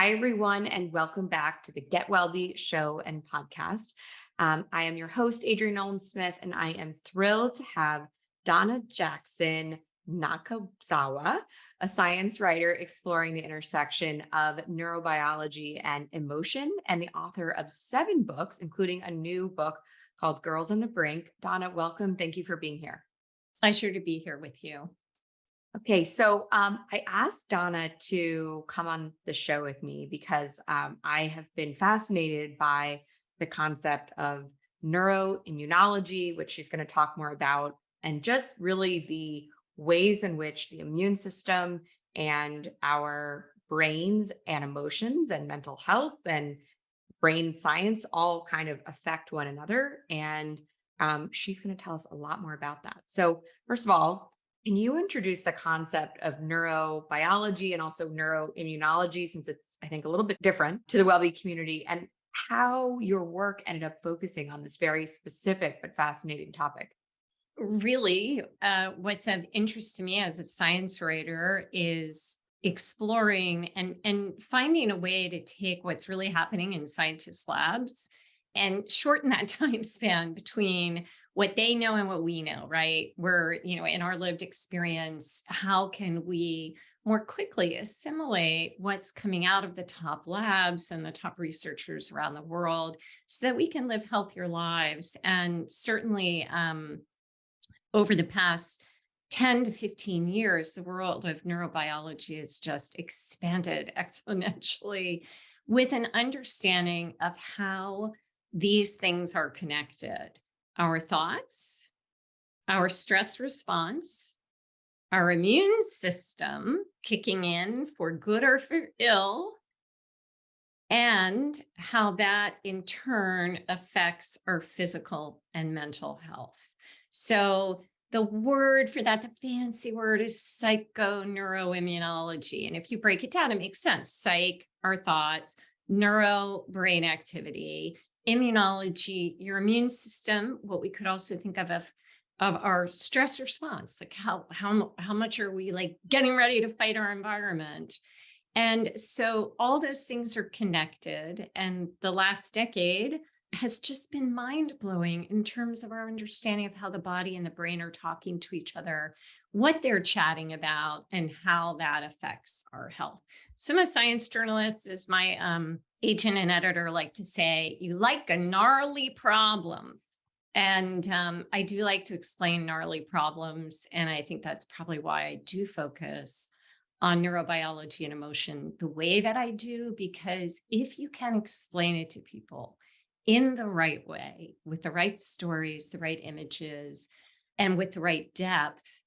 Hi, everyone, and welcome back to the Get WellBe show and podcast. Um, I am your host, Adrienne Nolan Smith, and I am thrilled to have Donna Jackson Nakazawa, a science writer exploring the intersection of neurobiology and emotion, and the author of seven books, including a new book called Girls on the Brink. Donna, welcome. Thank you for being here. Pleasure to be here with you. Okay, so um, I asked Donna to come on the show with me because um, I have been fascinated by the concept of neuroimmunology, which she's going to talk more about, and just really the ways in which the immune system and our brains and emotions and mental health and brain science all kind of affect one another. And um, she's going to tell us a lot more about that. So, first of all, can you introduce the concept of neurobiology and also neuroimmunology, since it's, I think, a little bit different to the well-being community, and how your work ended up focusing on this very specific but fascinating topic? Really, uh, what's of interest to me as a science writer is exploring and, and finding a way to take what's really happening in scientists' labs and shorten that time span between what they know and what we know, right? We're, you know, in our lived experience, how can we more quickly assimilate what's coming out of the top labs and the top researchers around the world so that we can live healthier lives. And certainly um, over the past 10 to 15 years, the world of neurobiology has just expanded exponentially with an understanding of how these things are connected. Our thoughts, our stress response, our immune system kicking in for good or for ill, and how that in turn affects our physical and mental health. So the word for that, the fancy word is psychoneuroimmunology. And if you break it down, it makes sense. Psych, our thoughts, neuro, brain activity, immunology, your immune system, what we could also think of of, of our stress response, like how, how, how much are we like getting ready to fight our environment? And so all those things are connected. And the last decade has just been mind blowing in terms of our understanding of how the body and the brain are talking to each other, what they're chatting about, and how that affects our health. So I'm a science journalist, is my um, agent and editor like to say, you like a gnarly problem. And um, I do like to explain gnarly problems. And I think that's probably why I do focus on neurobiology and emotion the way that I do, because if you can explain it to people in the right way, with the right stories, the right images, and with the right depth,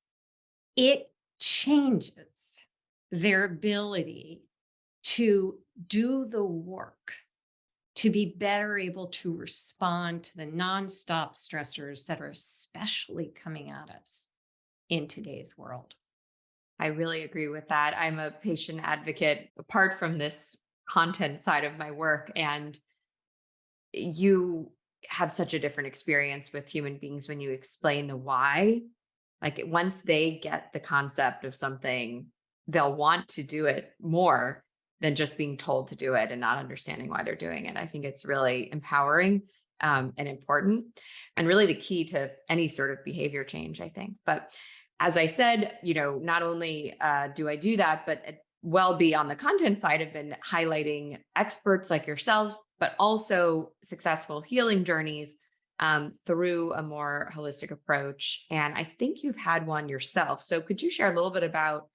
it changes their ability to do the work to be better able to respond to the nonstop stressors that are especially coming at us in today's world. I really agree with that. I'm a patient advocate apart from this content side of my work. And you have such a different experience with human beings when you explain the why. Like once they get the concept of something, they'll want to do it more than just being told to do it and not understanding why they're doing it. I think it's really empowering um, and important and really the key to any sort of behavior change, I think. But as I said, you know, not only uh, do I do that, but WellBe on the content side, I've been highlighting experts like yourself, but also successful healing journeys um, through a more holistic approach. And I think you've had one yourself. So could you share a little bit about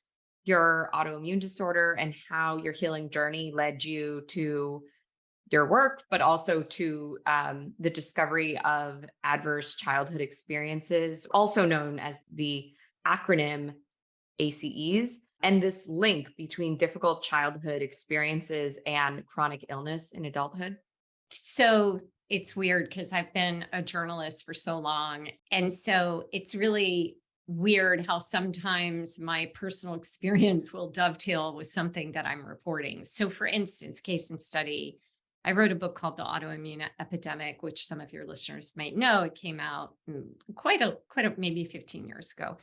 your autoimmune disorder and how your healing journey led you to your work, but also to um, the discovery of adverse childhood experiences, also known as the acronym ACEs, and this link between difficult childhood experiences and chronic illness in adulthood? So it's weird because I've been a journalist for so long. And so it's really weird how sometimes my personal experience will dovetail with something that I'm reporting. So for instance, case and study, I wrote a book called The Autoimmune Epidemic, which some of your listeners might know. It came out mm, quite a, quite a, maybe 15 years ago.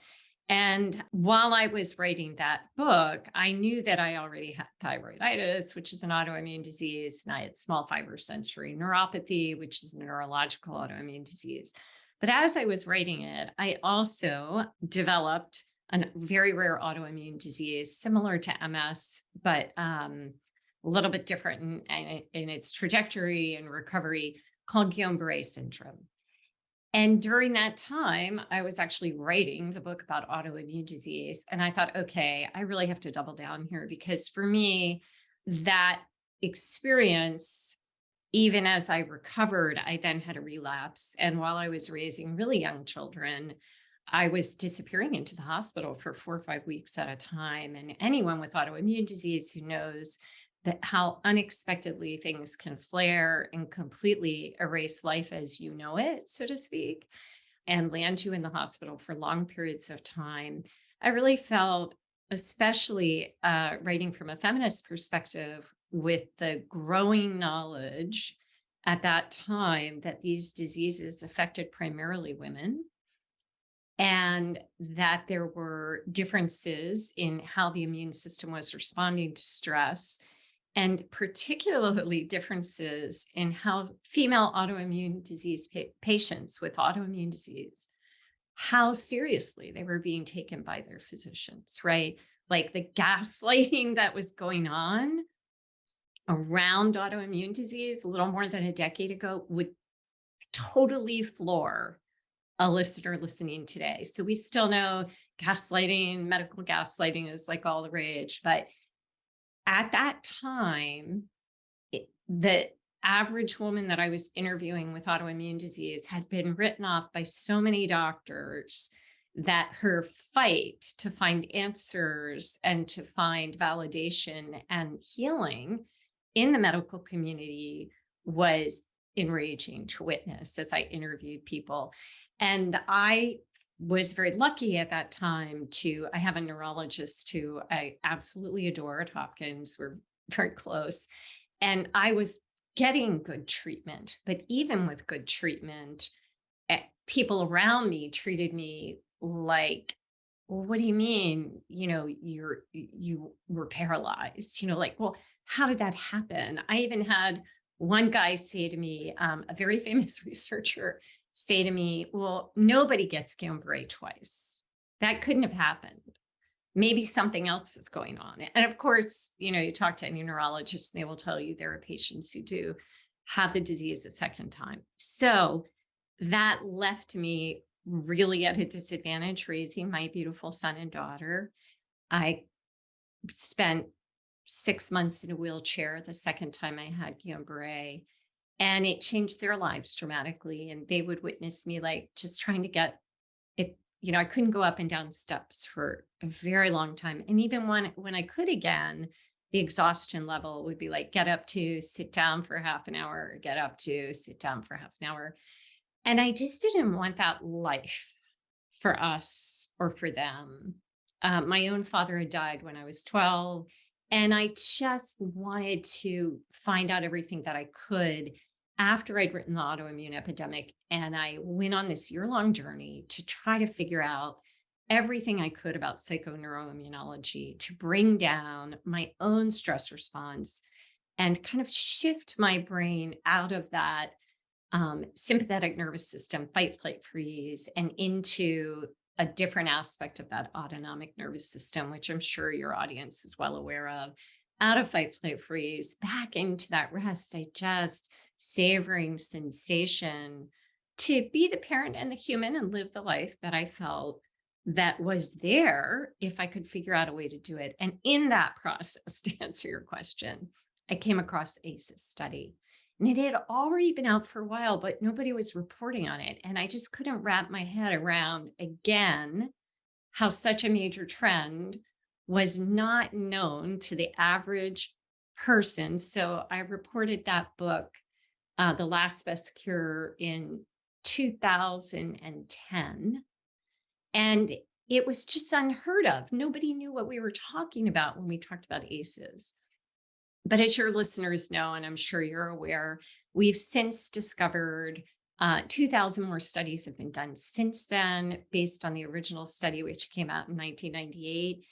And while I was writing that book, I knew that I already had thyroiditis, which is an autoimmune disease, and I had small fiber sensory neuropathy, which is a neurological autoimmune disease. But as I was writing it, I also developed a very rare autoimmune disease similar to MS, but um, a little bit different in, in, in its trajectory and recovery called Guillain-Barré syndrome. And during that time, I was actually writing the book about autoimmune disease. And I thought, okay, I really have to double down here because for me, that experience, even as I recovered, I then had a relapse. And while I was raising really young children, I was disappearing into the hospital for four or five weeks at a time. And anyone with autoimmune disease who knows that how unexpectedly things can flare and completely erase life as you know it, so to speak, and land you in the hospital for long periods of time. I really felt, especially uh, writing from a feminist perspective, with the growing knowledge at that time that these diseases affected primarily women and that there were differences in how the immune system was responding to stress and particularly differences in how female autoimmune disease pa patients with autoimmune disease, how seriously they were being taken by their physicians, right? Like the gaslighting that was going on around autoimmune disease a little more than a decade ago would totally floor a listener listening today. So we still know gaslighting, medical gaslighting is like all the rage, but at that time, it, the average woman that I was interviewing with autoimmune disease had been written off by so many doctors that her fight to find answers and to find validation and healing in the medical community was enraging to witness as I interviewed people. And I was very lucky at that time to, I have a neurologist who I absolutely adore at Hopkins. We're very close. And I was getting good treatment, but even with good treatment, eh, people around me treated me like, well, what do you mean? You know, you're, you were paralyzed, you know, like, well, how did that happen? I even had one guy say to me, um, a very famous researcher say to me, well, nobody gets Guillain-Barré twice. That couldn't have happened. Maybe something else was going on. And of course, you know, you talk to any neurologist, and they will tell you there are patients who do have the disease a second time. So that left me really at a disadvantage raising my beautiful son and daughter. I spent six months in a wheelchair the second time I had Guillain-Barré and it changed their lives dramatically. And they would witness me like just trying to get it, you know, I couldn't go up and down steps for a very long time. And even when, when I could again, the exhaustion level would be like, get up to sit down for half an hour, get up to sit down for half an hour. And I just didn't want that life for us or for them. Um, my own father had died when I was 12 and I just wanted to find out everything that I could after I'd written the autoimmune epidemic. And I went on this year long journey to try to figure out everything I could about psychoneuroimmunology to bring down my own stress response and kind of shift my brain out of that um, sympathetic nervous system, fight, flight, freeze, and into a different aspect of that autonomic nervous system, which I'm sure your audience is well aware of, out of fight, flight, freeze, back into that rest, digest, savoring sensation to be the parent and the human and live the life that I felt that was there if I could figure out a way to do it. And in that process, to answer your question, I came across ACEs study. And it had already been out for a while, but nobody was reporting on it. And I just couldn't wrap my head around again how such a major trend was not known to the average person. So I reported that book, uh, The Last Best Cure, in 2010. And it was just unheard of. Nobody knew what we were talking about when we talked about ACEs. But as your listeners know, and I'm sure you're aware, we've since discovered Uh, 2000 more studies have been done since then, based on the original study, which came out in 1998.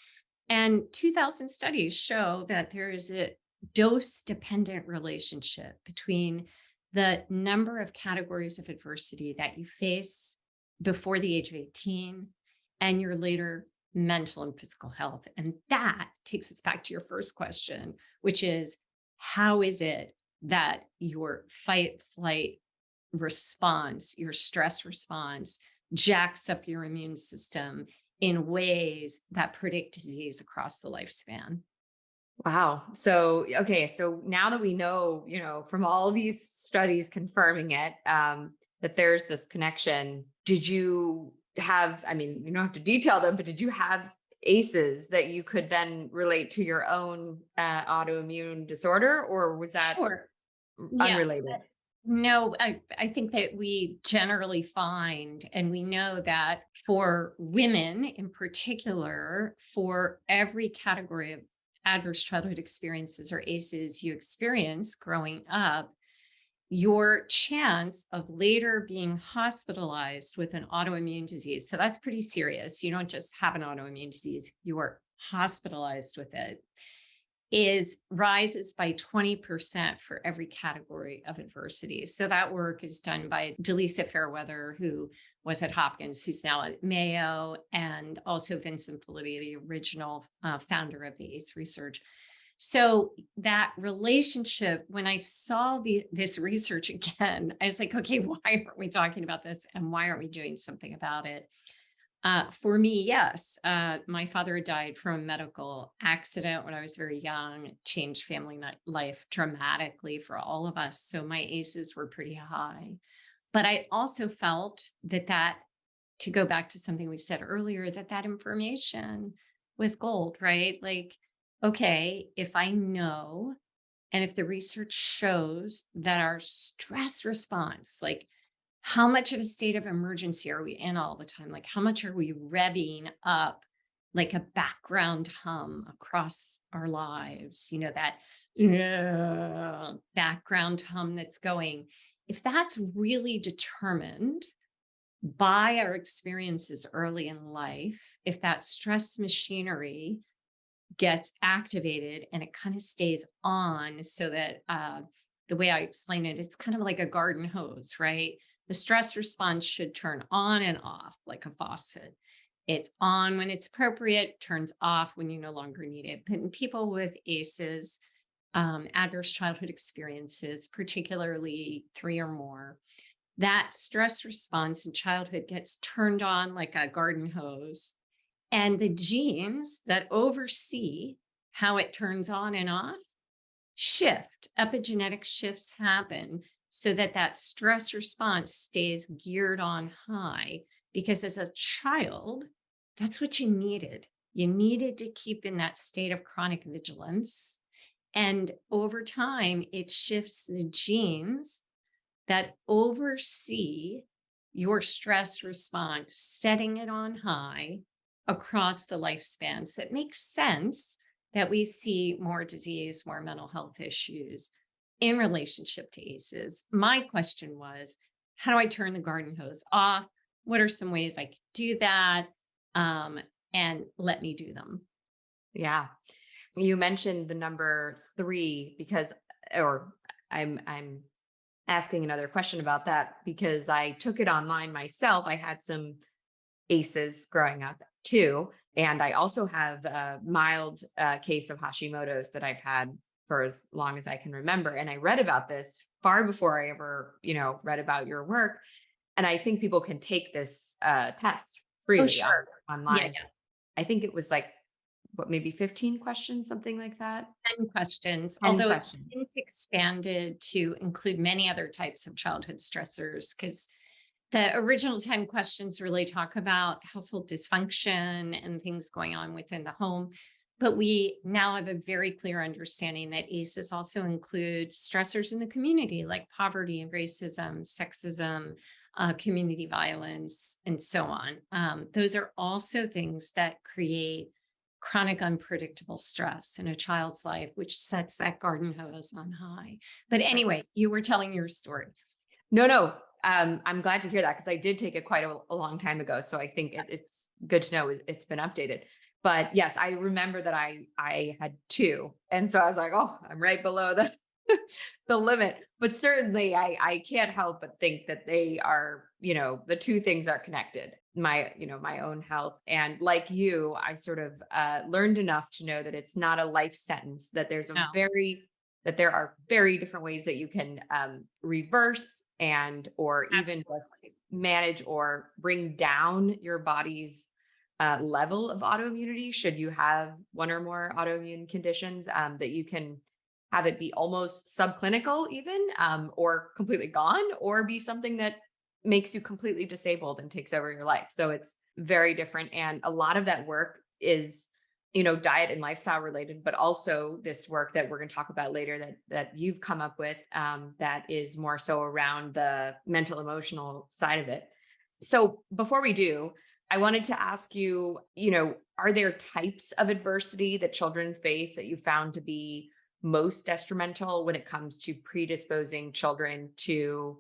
And 2000 studies show that there is a dose dependent relationship between the number of categories of adversity that you face before the age of 18 and your later mental and physical health. And that takes us back to your first question, which is how is it that your fight, flight response, your stress response jacks up your immune system in ways that predict disease across the lifespan? Wow. So, okay. So now that we know, you know, from all these studies confirming it, um, that there's this connection, did you have, I mean, you don't have to detail them, but did you have ACEs that you could then relate to your own uh, autoimmune disorder or was that Sure. Yeah. unrelated? No, I, I think that we generally find, and we know that for women in particular, for every category of adverse childhood experiences or ACEs you experience growing up, your chance of later being hospitalized with an autoimmune disease. So that's pretty serious. You don't just have an autoimmune disease, you are hospitalized with it is rises by 20% for every category of adversity. So that work is done by Delisa Fairweather, who was at Hopkins, who's now at Mayo, and also Vincent Felitti, the original uh, founder of the ACE research. So that relationship, when I saw the, this research again, I was like, okay, why aren't we talking about this? And why aren't we doing something about it? Uh, for me, yes. Uh, my father died from a medical accident when I was very young, changed family life dramatically for all of us. So my ACEs were pretty high. But I also felt that that, to go back to something we said earlier, that that information was gold, right? Like, okay, if I know, and if the research shows that our stress response, like how much of a state of emergency are we in all the time? Like, how much are we revving up like a background hum across our lives? You know, that background hum that's going. If that's really determined by our experiences early in life, if that stress machinery gets activated and it kind of stays on so that uh, the way I explain it, it's kind of like a garden hose, right? The stress response should turn on and off like a faucet. It's on when it's appropriate, turns off when you no longer need it. But in people with ACEs, um, adverse childhood experiences, particularly three or more, that stress response in childhood gets turned on like a garden hose. And the genes that oversee how it turns on and off shift. Epigenetic shifts happen so that that stress response stays geared on high because as a child that's what you needed you needed to keep in that state of chronic vigilance and over time it shifts the genes that oversee your stress response setting it on high across the lifespan so it makes sense that we see more disease more mental health issues in relationship to ACEs. My question was, how do I turn the garden hose off? What are some ways I could do that? Um, and let me do them. Yeah. You mentioned the number three because, or I'm, I'm asking another question about that because I took it online myself. I had some ACEs growing up too. And I also have a mild uh, case of Hashimoto's that I've had for as long as I can remember. And I read about this far before I ever, you know, read about your work. And I think people can take this uh, test freely Oh, sure. online. Yeah, yeah. I think it was like, what, maybe 15 questions, something like that. 10 questions, 10 although questions. it's since expanded to include many other types of childhood stressors because the original 10 questions really talk about household dysfunction and things going on within the home. But we now have a very clear understanding that ACEs also include stressors in the community like poverty, and racism, sexism, uh, community violence, and so on. Um, those are also things that create chronic unpredictable stress in a child's life, which sets that garden hose on high. But anyway, you were telling your story. No, no. Um, I'm glad to hear that because I did take it quite a, a long time ago. So I think it, it's good to know it- it's been updated. But yes, I remember that I I had two, and so I was like, oh, I'm right below the the limit. But certainly, I I can't help but think that they are, you know, the two things are connected. My, you know, my own health and like you, I sort of uh, learned enough to know that it's not a life sentence. That there's a No. very that there are very different ways that you can um, reverse and or even manage or bring down your body's uh, level of autoimmunity should you have one or more autoimmune conditions um, that you can have it be almost subclinical even um, or completely gone or be something that makes you completely disabled and takes over your life. So it's very different and a lot of that work is you know diet and lifestyle related but also this work that we're going to talk about later that that you've come up with um, that is more so around the mental emotional side of it so before we do i wanted to ask you you know are there types of adversity that children face that you found to be most detrimental when it comes to predisposing children to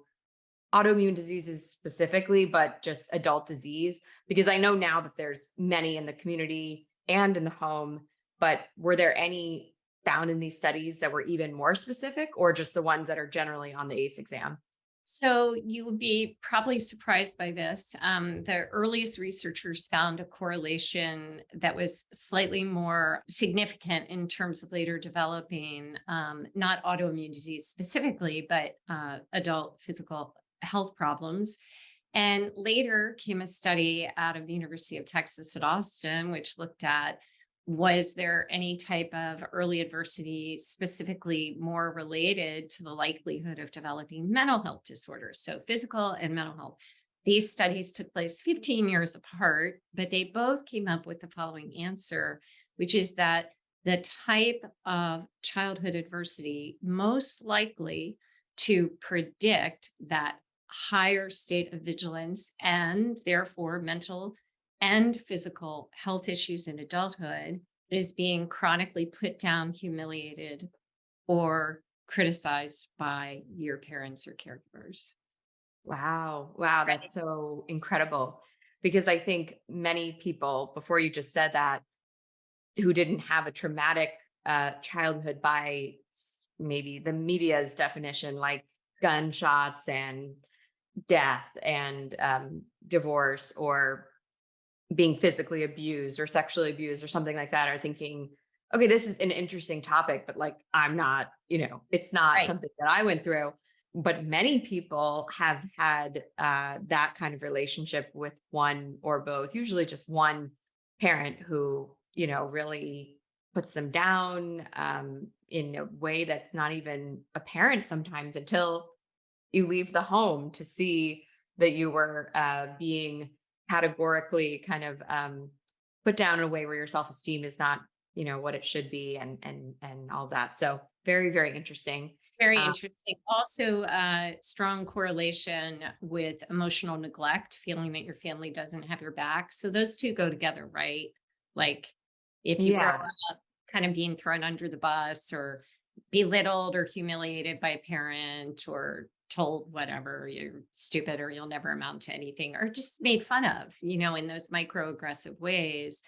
autoimmune diseases specifically, but just adult disease? Because I know now that there's many in the community and in the home, but were there any found in these studies that were even more specific or just the ones that are generally on the ACE exam? So you would be probably surprised by this. Um, the earliest researchers found a correlation that was slightly more significant in terms of later developing um, not autoimmune disease specifically, but uh, adult physical health problems. And later came a study out of the University of Texas at Austin, which looked at was there any type of early adversity specifically more related to the likelihood of developing mental health disorders? So, physical and mental health. These studies took place 15 years apart, but they both came up with the following answer, which is that the type of childhood adversity most likely to predict that higher state of vigilance and therefore mental and physical health issues in adulthood is being chronically put down, humiliated, or criticized by your parents or caregivers. Wow. Wow. That's so incredible. Because I think many people, before you just said that, who didn't have a traumatic uh, childhood by maybe the media's definition, like gunshots and death and um, divorce or being physically abused or sexually abused or something like that are thinking, okay, this is an interesting topic, but like I'm not, you know, it's not Right. something that I went through. But many people have had uh, that kind of relationship with one or both, usually just one parent who, you know, really puts them down um, in a way that's not even apparent sometimes until you leave the home to see that you were uh, being categorically kind of um, put down in a way where your self-esteem is not you know what it should be and and and all that so very very interesting Very uh, interesting. Also, uh, strong correlation with emotional neglect, feeling that your family doesn't have your back. So those two go together, right? Like if you grow yeah up kind of being thrown under the bus or belittled or humiliated by a parent or told whatever you're stupid or you'll never amount to anything or just made fun of, you know, in those microaggressive ways,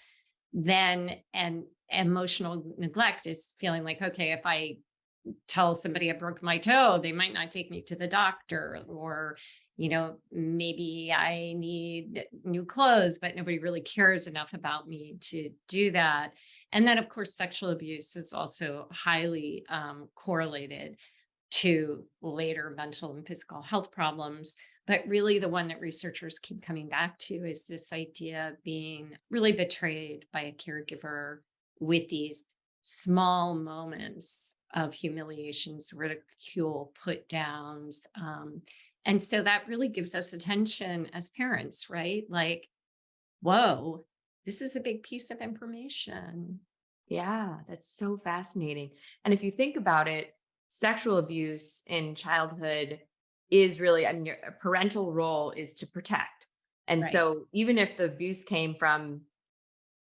then and emotional neglect is feeling like, okay, if I tell somebody I broke my toe, they might not take me to the doctor, or, you know, maybe I need new clothes, but nobody really cares enough about me to do that. And then, of course, sexual abuse is also highly um, correlated to later mental and physical health problems. But really, the one that researchers keep coming back to is this idea of being really betrayed by a caregiver with these small moments of humiliations, ridicule, put downs. Um, and so that really gives us attention as parents, right? Like, whoa, this is a big piece of information. yeah that's so fascinating and if you think about it sexual abuse in childhood is really i mean your parental role is to protect and Right. so even if the abuse came from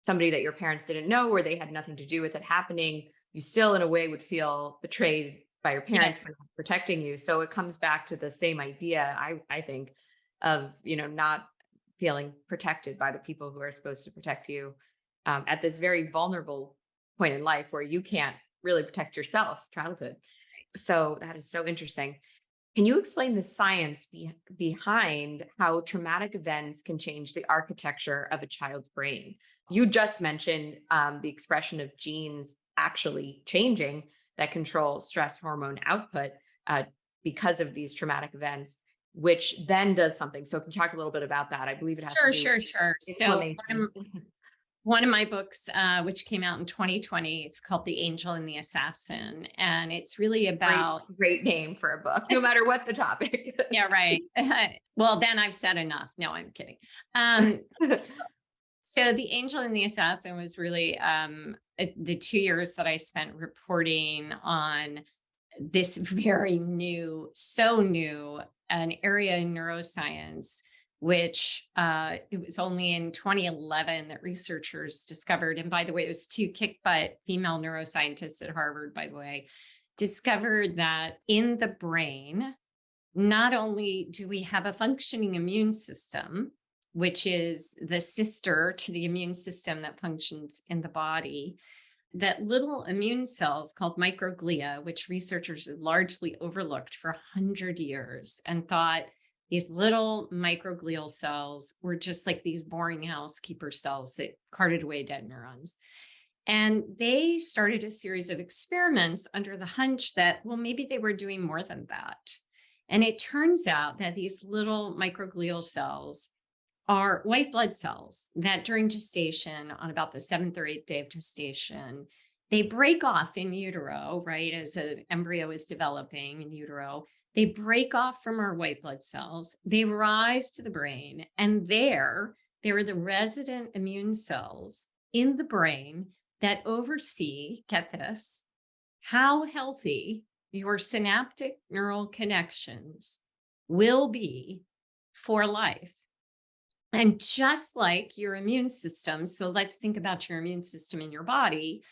somebody that your parents didn't know or they had nothing to do with it happening, you still in a way would feel betrayed by your parents Yes. for not protecting you. So it comes back to the same idea, I, I think, of, you know, not feeling protected by the people who are supposed to protect you um, at this very vulnerable point in life where you can't really protect yourself, childhood. So that is so interesting. Can you explain the science be- behind how traumatic events can change the architecture of a child's brain? You just mentioned um, the expression of genes actually changing that control stress hormone output uh, because of these traumatic events, which then does something. So can you talk a little bit about that? I believe it has Sure, to do sure, sure. Sure. So one of, inflammation. one of my books, uh, which came out in 2020, it's called The Angel and the Assassin. And it's really about great, great name for a book, no matter what the topic. yeah, right. well, then I've said enough. No, I'm kidding. Um, so the angel and the assassin was really um, uh, the two years that I spent reporting on this very new, so new, an area in neuroscience, which uh, it was only in 2011 that researchers discovered. And by the way, it was two kick butt female neuroscientists at Harvard, by the way, discovered that in the brain, not only do we have a functioning immune system, which is the sister to the immune system that functions in the body, that little immune cells called microglia, which researchers largely overlooked for 100 years and thought these little microglial cells were just like these boring housekeeper cells that carted away dead neurons. And they started a series of experiments under the hunch that, well, maybe they were doing more than that. And it turns out that these little microglial cells are white blood cells that during gestation, on about the seventh or eighth day of gestation, they break off in utero, right? As an embryo is developing in utero, they break off from our white blood cells, they rise to the brain, and there, there are the resident immune cells in the brain that oversee, get this, how healthy your synaptic neural connections will be for life. And just like your immune system, so let's think about your immune system in your body.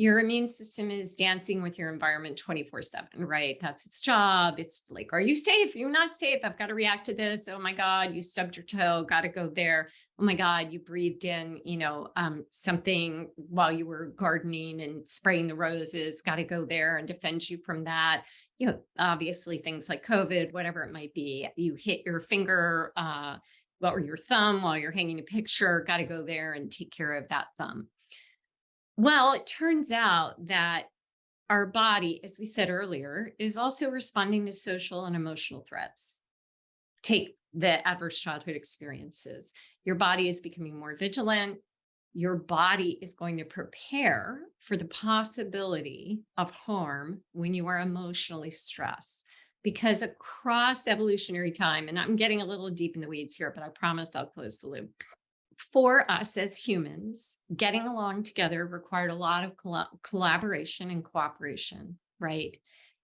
Your immune system is dancing with your environment 24 7, right? That's its job. It's like, are you safe? You're not safe. I've got to react to this. Oh my God, you stubbed your toe, got to go there. Oh my God, you breathed in, you know, um, something while you were gardening and spraying the roses, got to go there and defend you from that. You know, obviously things like COVID, whatever it might be, you hit your finger, uh, or your thumb while you're hanging a picture, got to go there and take care of that thumb. Well, it turns out that our body, as we said earlier, is also responding to social and emotional threats. Take the adverse childhood experiences. Your body is becoming more vigilant. Your body is going to prepare for the possibility of harm when you are emotionally stressed because across evolutionary time, and I'm getting a little deep in the weeds here, but I promised I'll close the loop. For us as humans, getting along together required a lot of colla- collaboration and cooperation, right?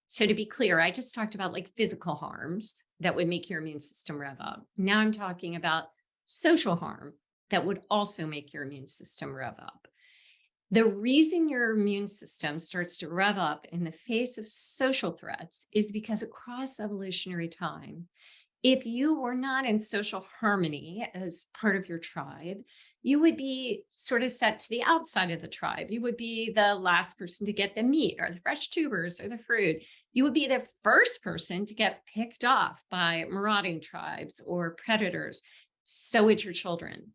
So to be clear, I just talked about like physical harms that would make your immune system rev up. Now I'm talking about social harm that would also make your immune system rev up. The reason your immune system starts to rev up in the face of social threats is because across evolutionary time, if you were not in social harmony as part of your tribe, you would be sort of set to the outside of the tribe. You would be the last person to get the meat or the fresh tubers or the fruit. You would be the first person to get picked off by marauding tribes or predators. So would your children.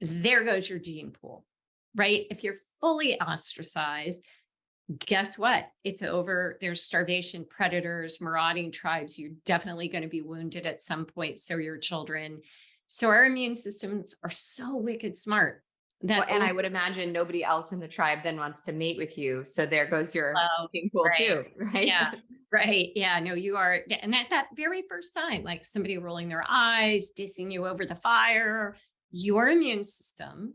There goes your gene pool right? If you're fully ostracized, guess what? It's over. There's starvation, predators, marauding tribes. You're definitely going to be wounded at some point. So your children. So our immune systems are so wicked smart that Well, and I would imagine nobody else in the tribe then wants to mate with you. So there goes your mating pool right. too, right? Yeah. Right. Yeah. No, you are. And at that very first sign, like somebody rolling their eyes, dissing you over the fire, your immune system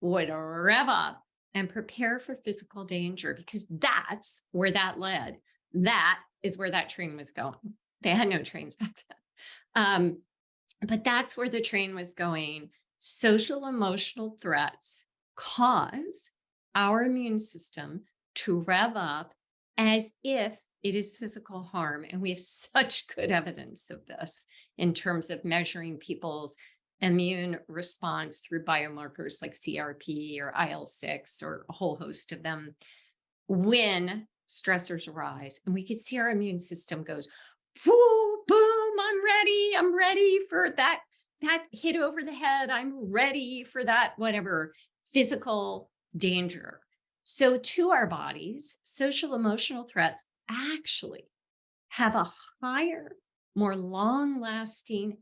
would rev up and prepare for physical danger because that's where that led. That is where that train was going. They had no trains back then. Um, but that's where the train was going. Social emotional threats cause our immune system to rev up as if it is physical harm. And we have such good evidence of this in terms of measuring people's immune response through biomarkers like CRP or IL-6 or a whole host of them when stressors arise. And we could see our immune system goes, Whoo, boom, I'm ready. I'm ready for that, that hit over the head. I'm ready for that, whatever physical danger. So to our bodies, social emotional threats actually have a higher, more long lasting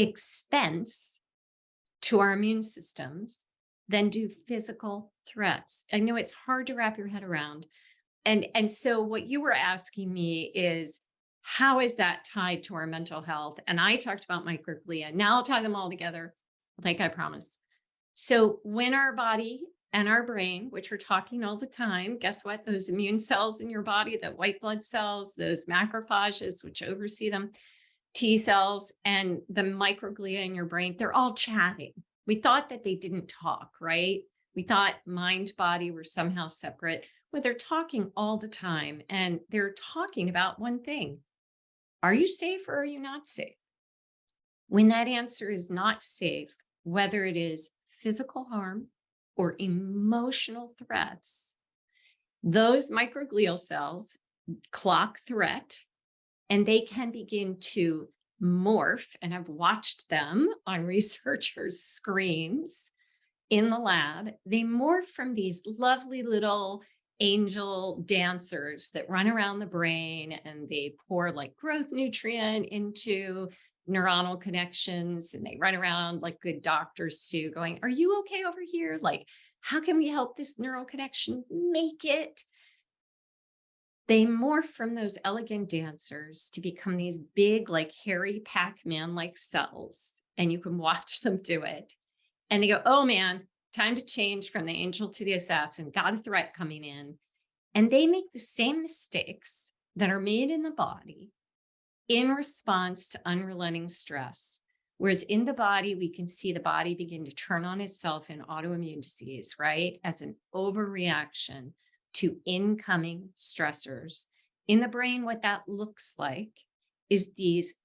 expense to our immune systems than do physical threats. I know it's hard to wrap your head around. And, and so what you were asking me is, how is that tied to our mental health? And I talked about microglia. Now I'll tie them all together, like I promised. So when our body and our brain, which we're talking all the time, guess what? Those immune cells in your body, the white blood cells, those macrophages, which oversee them, T cells and the microglia in your brain, they're all chatting. We thought that they didn't talk, right? We thought mind body were somehow separate, but they're talking all the time and they're talking about one thing. Are you safe or are you not safe? When that answer is not safe, whether it is physical harm or emotional threats, those microglial cells clock threat and they can begin to morph and I've watched them on researchers screens in the lab. They morph from these lovely little angel dancers that run around the brain and they pour like growth nutrient into neuronal connections and they run around like good doctors too going, are you okay over here? Like, how can we help this neural connection make it? They morph from those elegant dancers to become these big, like hairy Pac-Man like cells. And you can watch them do it. And they go, oh man, time to change from the angel to the assassin, got a threat coming in. And they make the same mistakes that are made in the body in response to unrelenting stress. Whereas in the body, we can see the body begin to turn on itself in autoimmune disease, right? As an overreaction to incoming stressors. In the brain, what that looks like is these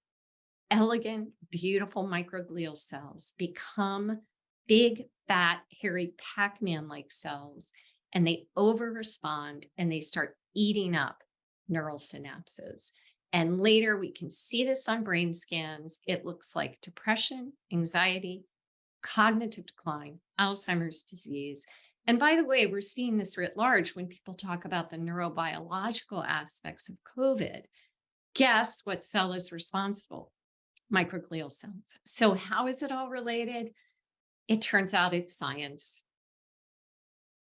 elegant, beautiful microglial cells become big, fat, hairy Pac-Man-like cells, and they over-respond and they start eating up neural synapses. And later we can see this on brain scans. It looks like depression, anxiety, cognitive decline, Alzheimer's disease. And by the way, we're seeing this writ large when people talk about the neurobiological aspects of COVID. Guess what cell is responsible? Microglial cells. So how is it all related? It turns out it's science.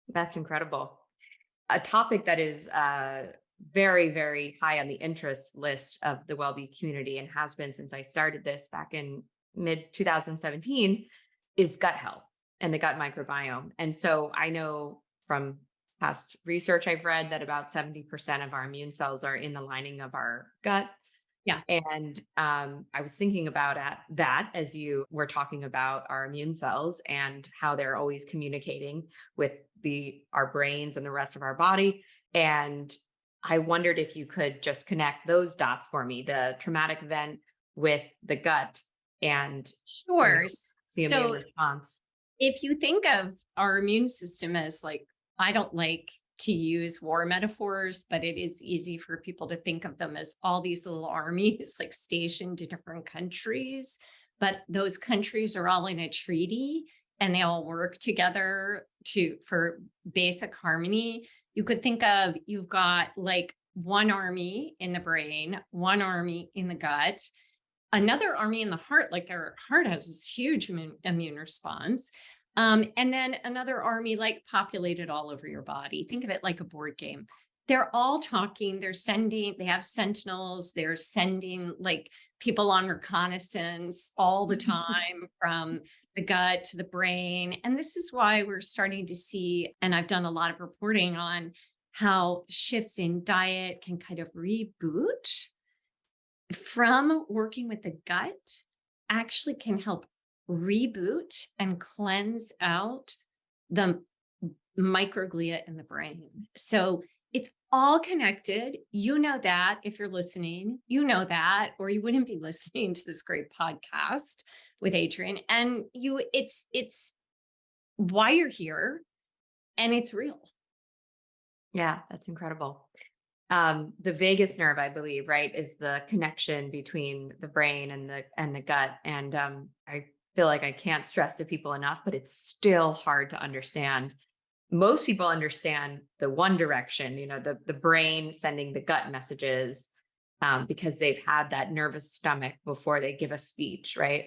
That's incredible. A topic that is uh, very, very high on the interest list of the WellBe community and has been since I started this back in mid 2017 is gut health and the gut microbiome. And so I know from past research I've read that about 70% of our immune cells are in the lining of our gut. Yeah. And um, I was thinking about at that as you were talking about our immune cells and how they're always communicating with the our brains and the rest of our body. And I wondered if you could just connect those dots for me, the traumatic event with the gut and Sure. the immune So response. If you think of our immune system as like, I don't like to use war metaphors, but it is easy for people to think of them as all these little armies like stationed in different countries. But those countries are all in a treaty and they all work together to for basic harmony. You could think of you've got like one army in the brain, one army in the gut, another army in the heart, like our heart has this huge immune, immune response. Um, and then another army like populated all over your body. Think of it like a board game. They're all talking, they're sending, they have sentinels, they're sending like people on reconnaissance all the time from the gut to the brain. And this is why we're starting to see, and I've done a lot of reporting on how shifts in diet can kind of reboot from working with the gut actually can help reboot and cleanse out the microglia in the brain. So it's all connected. You know that if you're listening, you know that, or you wouldn't be listening to this great podcast with Adrienne. And you, it's, it's why you're here and it's real. Yeah, that's incredible. Um, the vagus nerve, I believe, right, is the connection between the brain and the and the gut. And um, I feel like I can't stress to people enough, but it's still hard to understand. Most people understand the one direction, you know, the the brain sending the gut messages um, because they've had that nervous stomach before they give a speech, right?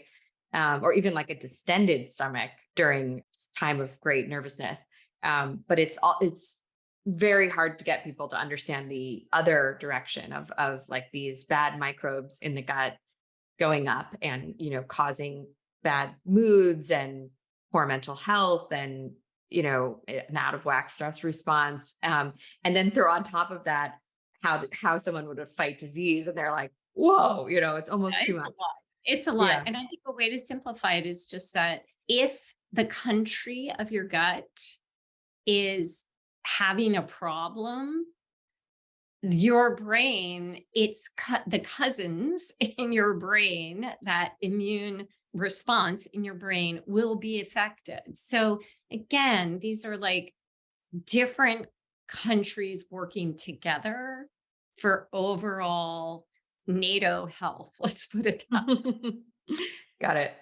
Um, or even like a distended stomach during time of great nervousness. Um, but it's all it's very hard to get people to understand the other direction of of like these bad microbes in the gut going up and you know causing bad moods and poor mental health and you know an out of whack stress response um, and then throw on top of that how how someone would fight disease and they're like whoa you know it's almost Yeah, too It's a much lot. It's a lot. Yeah. And I think a way to simplify it is just that if the country of your gut is having a problem, your brain, it's cut the cousins in your brain, that immune response in your brain will be affected. So again, these are like different countries working together for overall NATO health. Let's put it that. Got it.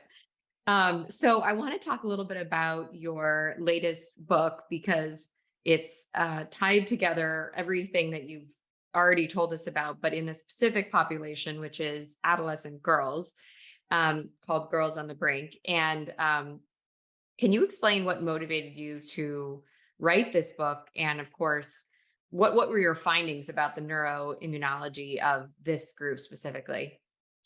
Um, so I want to talk a little bit about your latest book because it's uh, tied together everything that you've already told us about, but in a specific population, which is adolescent girls, um, called Girls on the Brink. And um, can you explain what motivated you to write this book? And of course, what what were your findings about the neuroimmunology of this group specifically?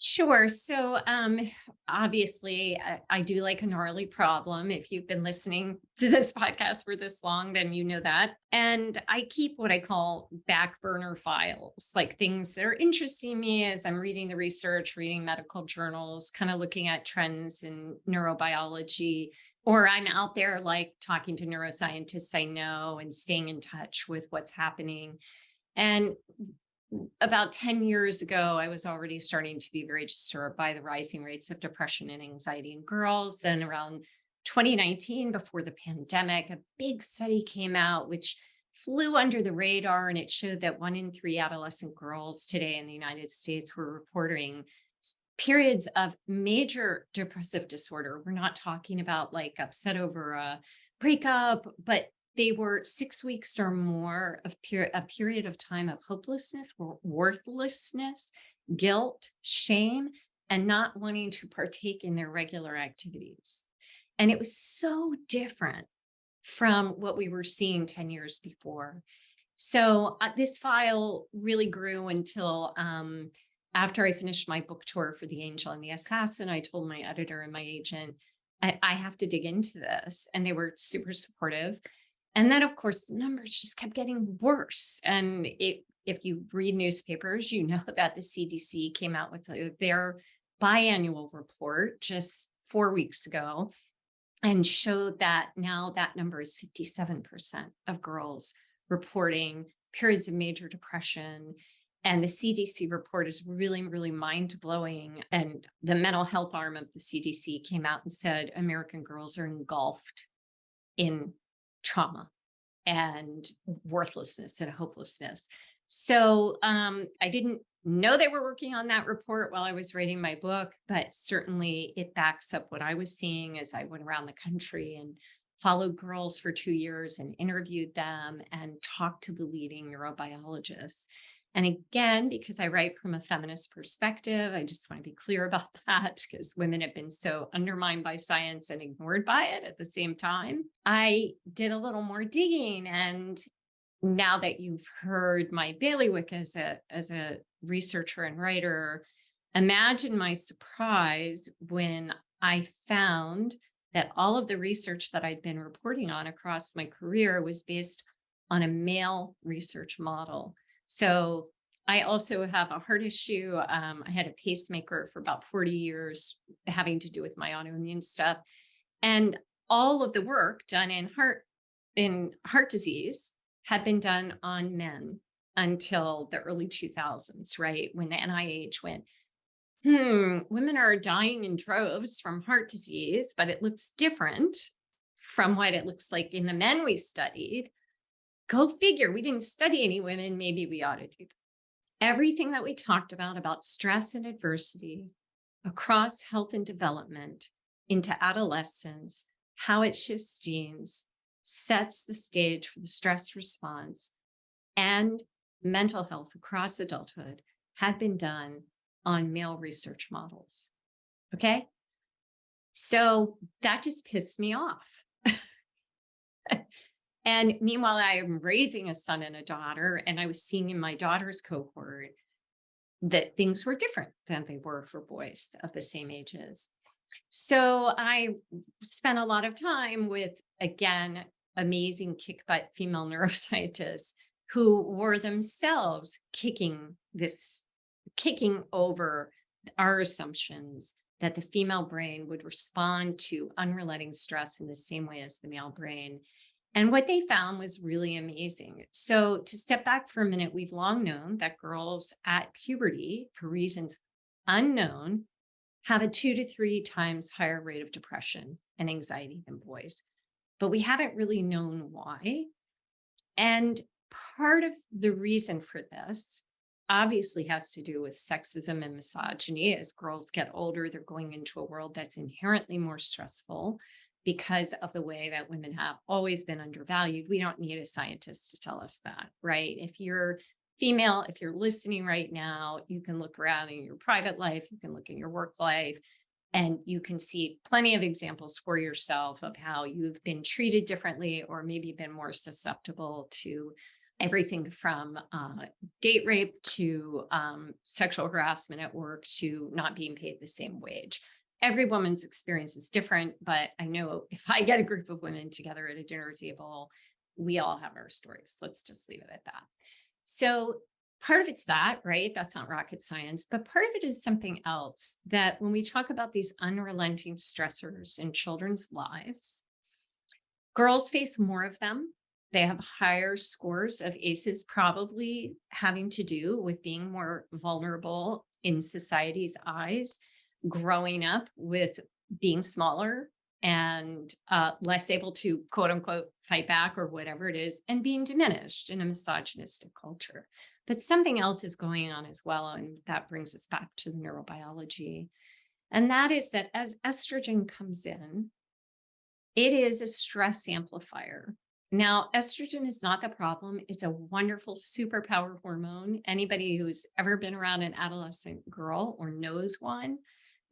Sure. So, um, obviously, I, I do like a gnarly problem. If you've been listening to this podcast for this long, then you know that. And I keep what I call back burner files, like things that are interesting me as I'm reading the research, reading medical journals, kind of looking at trends in neurobiology, or I'm out there like talking to neuroscientists I know and staying in touch with what's happening. And about 10 years ago, I was already starting to be very disturbed by the rising rates of depression and anxiety in girls. Then around 2019, before the pandemic, a big study came out which flew under the radar and it showed that one in three adolescent girls today in the United States were reporting periods of major depressive disorder. We're not talking about like upset over a breakup, but they were six weeks or more of per- a period of time of hopelessness, wor- worthlessness, guilt, shame, and not wanting to partake in their regular activities. And it was so different from what we were seeing 10 years before. So uh, this file really grew until um, after I finished my book tour for The Angel and the Assassin, I told my editor and my agent, I, I have to dig into this. And they were super supportive. And then, of course, the numbers just kept getting worse. And it, if you read newspapers, you know that the CDC came out with uh, their biannual report just four weeks ago and showed that now that number is 57% of girls reporting periods of major depression. And the CDC report is really, really mind blowing. And the mental health arm of the CDC came out and said American girls are engulfed in trauma and worthlessness and hopelessness. So um, I didn't know they were working on that report while I was writing my book, but certainly it backs up what I was seeing as I went around the country and followed girls for two years and interviewed them and talked to the leading neurobiologists. And again, because I write from a feminist perspective, I just want to be clear about that because women have been so undermined by science and ignored by it at the same time. I did a little more digging and now that you've heard my bailiwick as a as a researcher and writer, imagine my surprise when I found that all of the research that I'd been reporting on across my career was based on a male research model. So I also have a heart issue. Um, I had a pacemaker for about 40 years having to do with my autoimmune stuff. And all of the work done in heart in heart disease had been done on men until the early 2000s, right? When the NIH went, hmm, women are dying in droves from heart disease, but it looks different from what it looks like in the men we studied. Go figure, we didn't study any women, maybe we ought to do that. Everything that we talked about, about stress and adversity across health and development into adolescence, how it shifts genes, sets the stage for the stress response and mental health across adulthood had been done on male research models. Okay. So that just pissed me off. and meanwhile, I am raising a son and a daughter, and I was seeing in my daughter's cohort that things were different than they were for boys of the same ages. So I spent a lot of time with, again, amazing kick butt female neuroscientists who were themselves kicking this, kicking over our assumptions that the female brain would respond to unrelenting stress in the same way as the male brain. And what they found was really amazing. So to step back for a minute, we've long known that girls at puberty, for reasons unknown, have a two to three times higher rate of depression and anxiety than boys, but we haven't really known why. And part of the reason for this obviously has to do with sexism and misogyny. As girls get older, they're going into a world that's inherently more stressful because of the way that women have always been undervalued. We don't need a scientist to tell us that, right? If you're female, if you're listening right now, you can look around in your private life, you can look in your work life, and you can see plenty of examples for yourself of how you've been treated differently or maybe been more susceptible to everything from uh, date rape to um, sexual harassment at work to not being paid the same wage. Every woman's experience is different, but I know if I get a group of women together at a dinner table, we all have our stories. Let's just leave it at that. So part of it's that, right? That's not rocket science, but part of it is something else that when we talk about these unrelenting stressors in children's lives, girls face more of them. They have higher scores of ACEs, probably having to do with being more vulnerable in society's eyes, growing up with being smaller and uh, less able to quote unquote fight back or whatever it is and being diminished in a misogynistic culture. But something else is going on as well. And that brings us back to the neurobiology. And that is that as estrogen comes in, it is a stress amplifier. Now, estrogen is not the problem. It's a wonderful superpower hormone. Anybody who's ever been around an adolescent girl or knows one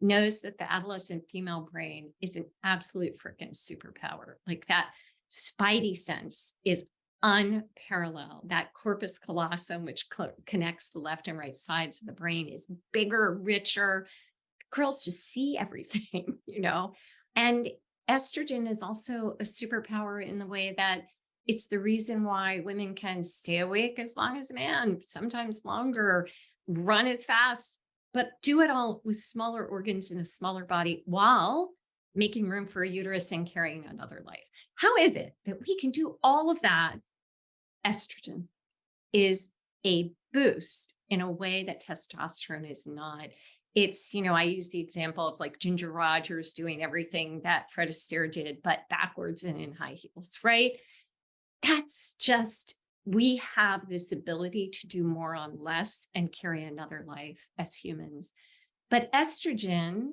knows that the adolescent female brain is an absolute freaking superpower. Like that spidey sense is unparalleled. That corpus callosum, which connects the left and right sides of the brain, is bigger, richer. Girls just see everything, you know? And estrogen is also a superpower in the way that it's the reason why women can stay awake as long as a man, sometimes longer, run as fast, but do it all with smaller organs in a smaller body while making room for a uterus and carrying another life. How is it that we can do all of that? Estrogen is a boost in a way that testosterone is not. It's, you know, I use the example of like Ginger Rogers doing everything that Fred Astaire did, but backwards and in high heels, right? That's just we have this ability to do more on less and carry another life as humans. But estrogen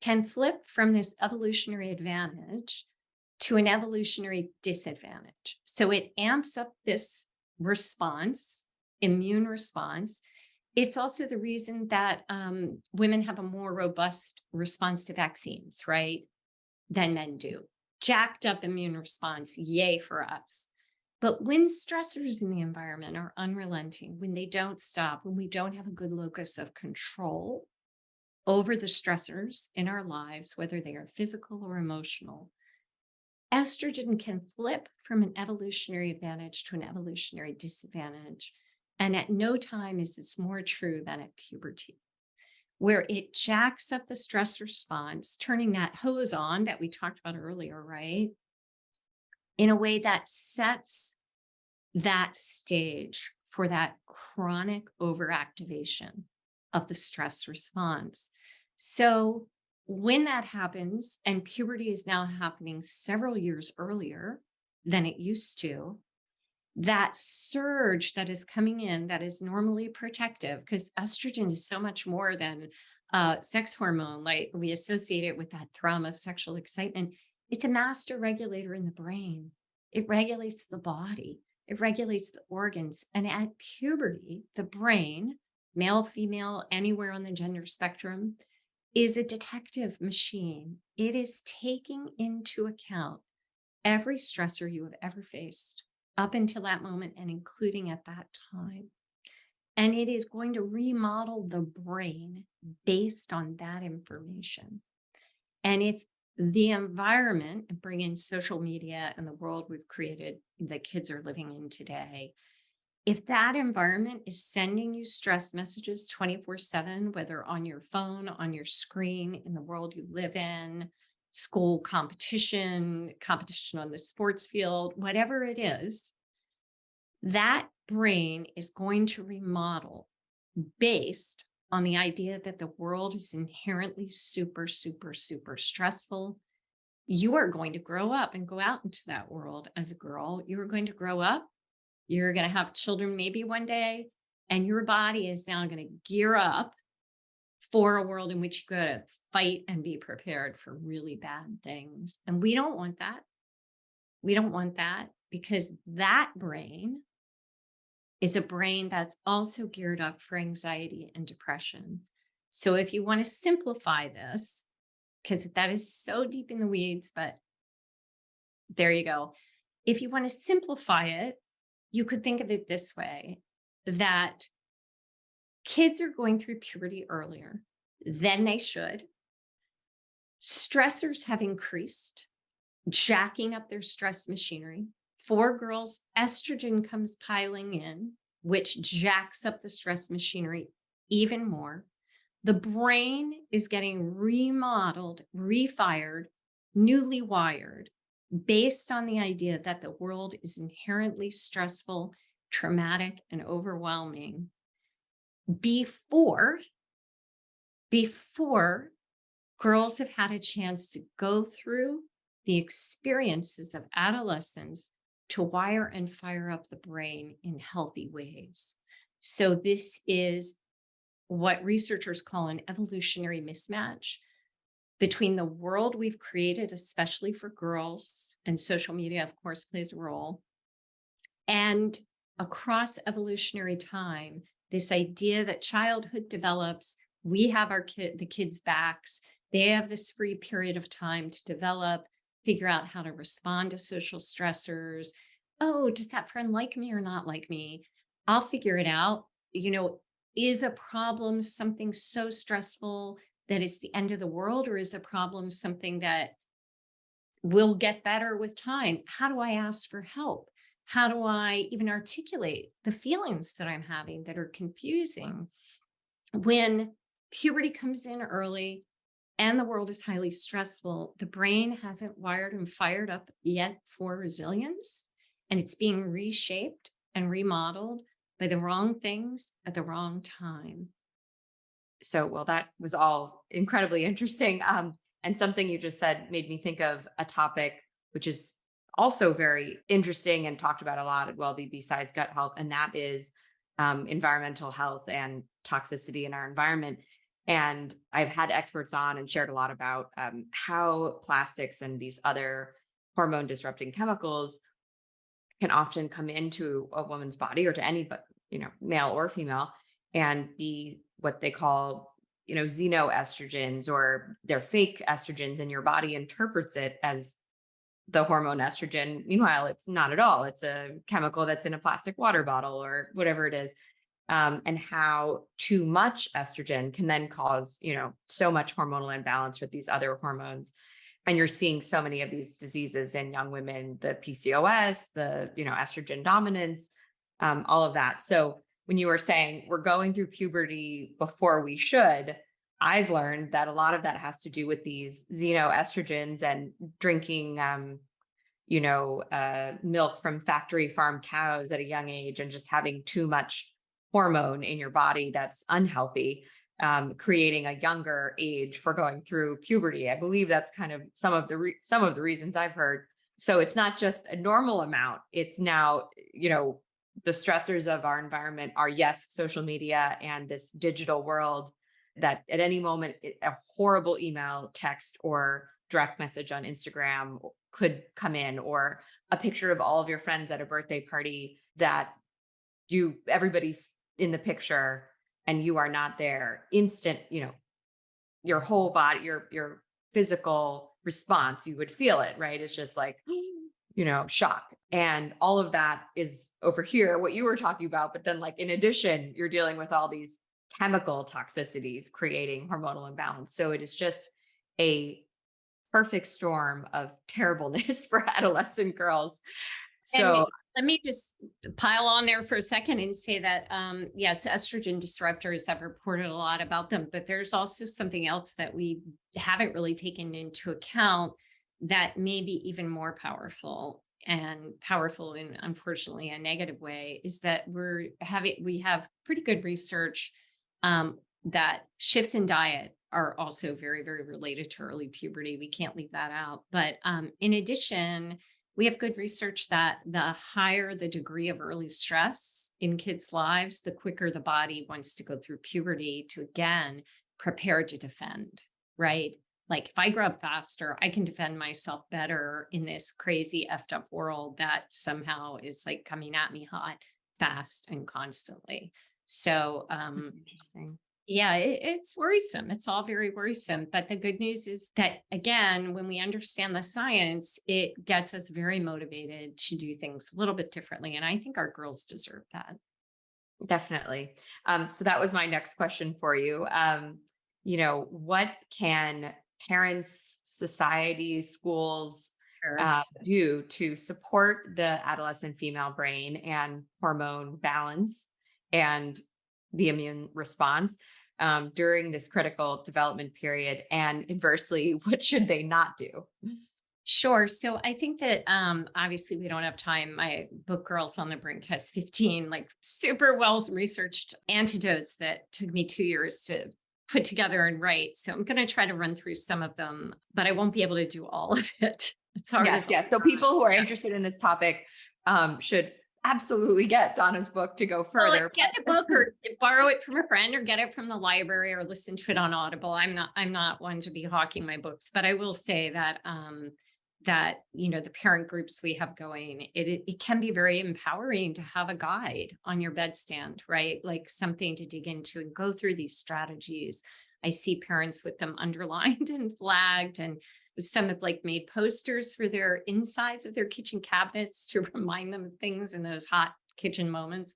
can flip from this evolutionary advantage to an evolutionary disadvantage. So it amps up this response, immune response. It's also the reason that um, women have a more robust response to vaccines, right, than men do. Jacked up immune response, yay for us. But when stressors in the environment are unrelenting, when they don't stop, when we don't have a good locus of control over the stressors in our lives, whether they are physical or emotional, estrogen can flip from an evolutionary advantage to an evolutionary disadvantage. And at no time is this more true than at puberty, where it jacks up the stress response, turning that hose on that we talked about earlier, right? In a way that sets that stage for that chronic overactivation of the stress response. So when that happens, and puberty is now happening several years earlier than it used to, that surge that is coming in that is normally protective, because estrogen is so much more than uh, sex hormone, like we associate it with that thrum of sexual excitement. It's a master regulator in the brain. It regulates the body. It regulates the organs. And at puberty, the brain, male, female, anywhere on the gender spectrum, is a detective machine. It is taking into account every stressor you have ever faced up until that moment and including at that time. And it is going to remodel the brain based on that information. And if the environment, and bring in social media and the world we've created that kids are living in today, if that environment is sending you stress messages 24 7, whether on your phone, on your screen, in the world you live in, school competition, competition on the sports field, whatever it is, that brain is going to remodel based on the idea that the world is inherently super, super, super stressful. You are going to grow up and go out into that world as a girl. You are going to grow up. You're going to have children maybe one day, and your body is now going to gear up for a world in which you got to fight and be prepared for really bad things. And we don't want that. We don't want that because that brain is a brain that's also geared up for anxiety and depression. So if you want to simplify this, because that is so deep in the weeds, but there you go. If you want to simplify it, you could think of it this way that kids are going through puberty earlier than they should. Stressors have increased, jacking up their stress machinery. For girls, estrogen comes piling in, which jacks up the stress machinery even more. The brain is getting remodeled, refired, newly wired based on the idea that the world is inherently stressful, traumatic, and overwhelming before before girls have had a chance to go through the experiences of adolescence to wire and fire up the brain in healthy ways. So this is what researchers call an evolutionary mismatch between the world we've created, especially for girls, and social media, of course, plays a role, and across evolutionary time, this idea that childhood develops we have our kid, the kids' backs. They have this free period of time to develop, figure out how to respond to social stressors. Oh, does that friend like me or not like me? I'll figure it out. You know, is a problem something so stressful that it's the end of the world, or is a problem something that will get better with time? How do I ask for help? How do I even articulate the feelings that I'm having that are confusing? When puberty comes in early and the world is highly stressful, the brain hasn't wired and fired up yet for resilience, and it's being reshaped and remodeled by the wrong things at the wrong time. So, well, that was all incredibly interesting. Um, and something you just said made me think of a topic which is also very interesting and talked about a lot at WellBe besides gut health, and that is um, environmental health and toxicity in our environment. And I've had experts on and shared a lot about um, how plastics and these other hormone disrupting chemicals can often come into a woman's body or to any but you know male or female and be what they call you know xenoestrogens or they're fake estrogens and your body interprets it as the hormone estrogen. Meanwhile it's not at all. It's a chemical that's in a plastic water bottle or whatever it is um, and how too much estrogen can then cause, you know, so much hormonal imbalance with these other hormones. And you're seeing so many of these diseases in young women, the PCOS, the, you know, estrogen dominance, um, all of that. So when you were saying we're going through puberty before we should, I've learned that a lot of that has to do with these xenoestrogens and drinking, um, you know, uh, milk from factory farm cows at a young age and just having too much hormone in your body that's unhealthy, um, creating a younger age for going through puberty. I believe that's kind of some of the some of the reasons I've heard. So it's not just a normal amount. It's now, you know, the stressors of our environment are yes, social media and this digital world that at any moment a horrible email, text, or direct message on Instagram could come in, or a picture of all of your friends at a birthday party that you everybody's in the picture and you are not there. Instant, you know, your whole body, your your physical response, you would feel it, right? It's just like, you know, shock. And all of that is over here, what you were talking about. But then, like, in addition, you're dealing with all these chemical toxicities creating hormonal imbalance. So it is just a perfect storm of terribleness for adolescent girls. So let me just pile on there for a second and say that, um, yes, estrogen disruptors, I've reported a lot about them, but there's also something else that we haven't really taken into account that may be even more powerful and powerful in unfortunately a negative way is that we're having, we have pretty good research um, that shifts in diet are also very, very related to early puberty. We can't leave that out. But um, in addition, we have good research that the higher the degree of early stress in kids' lives, the quicker the body wants to go through puberty to again prepare to defend, right? Like if I grow up faster, I can defend myself better in this crazy effed up world that somehow is like coming at me hot, fast, and constantly. So um interesting. Yeah, it, it's worrisome. It's all very worrisome. But the good news is that, again, when we understand the science, it gets us very motivated to do things a little bit differently. And I think our girls deserve that. Definitely. Um, so that was my next question for you. Um, you know, what can parents, society, schools uh, do to support the adolescent female brain and hormone balance and the immune response um, during this critical development period? And inversely, what should they not do? Sure. So I think that um, obviously we don't have time. My book Girls on the Brink has 15 like super well researched antidotes that took me two years to put together and write. So I'm going to try to run through some of them, but I won't be able to do all of it. It's hard. Yes, yes. So people who are interested in this topic um, should absolutely get Donna's book to go Well, further. get the book or borrow it from a friend or get it from the library or listen to it on Audible. I'm not I'm not one to be hawking my books, but I will say that um that you know the parent groups we have going it, it it can be very empowering to have a guide on your bedstand right like something to dig into and go through these strategies i see parents with them underlined and flagged and some have like made posters for their insides of their kitchen cabinets to remind them of things in those hot kitchen moments.